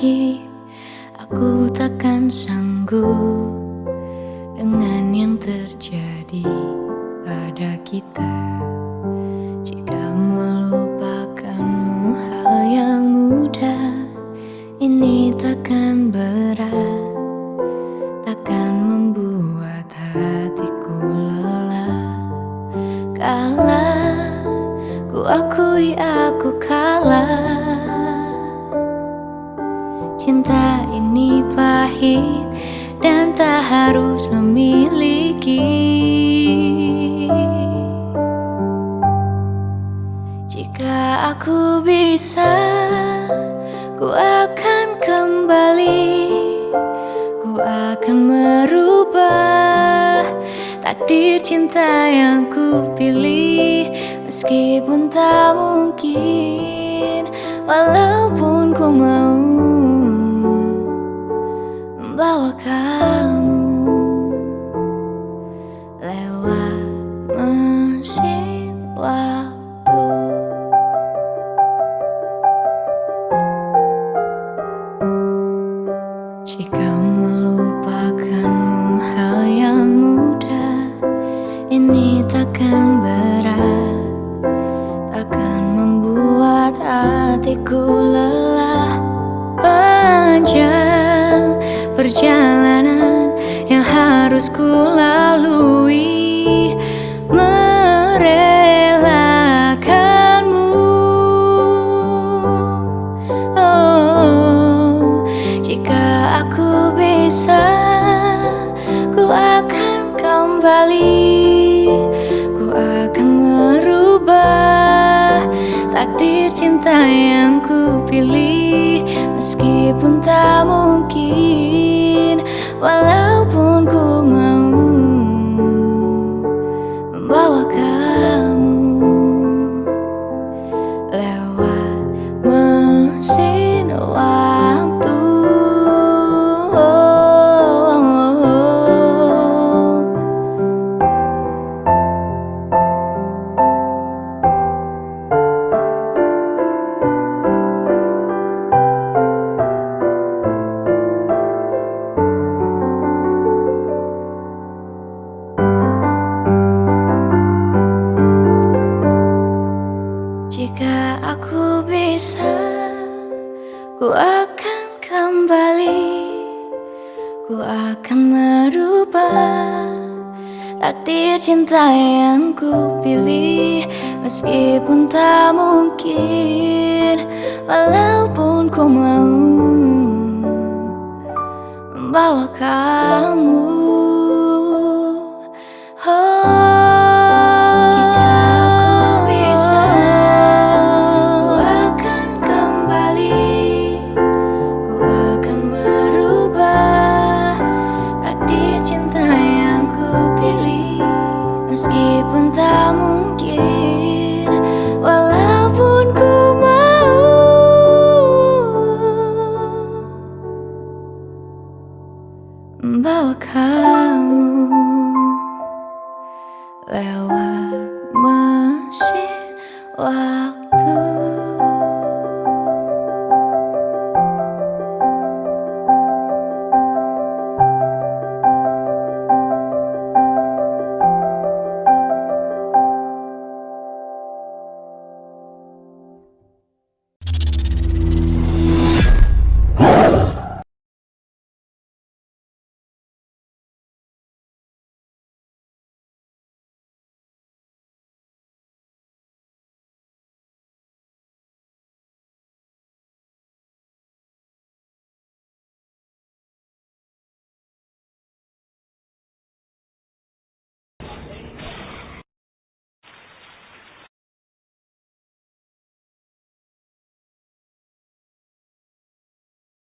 lagi Aku takkan sanggup Dengan yang terjadi pada kita. Jika melupakanmu hal yang mudah Ini takkan berat. Takkan membuat hatiku lelah. Kalah Ku akui aku kalah pahit dan tak harus memiliki. Jika aku bisa, ku akan kembali. Ku akan merubah takdir cinta yang ku pilih. Meskipun tak mungkin, walaupun Ini takkan berat Takkan membuat hatiku lelah. Panjang perjalanan yang harus ku lalui merelakanmu. Oh, jika aku bisa ku akan kembali cinta yang ku pilih meskipun tak mungkin bisa, ku akan kembali, ku akan merubah takdir cinta yang ku pilih, meskipun tak mungkin, walaupun ku mau membawa kamu. 了无梦醒。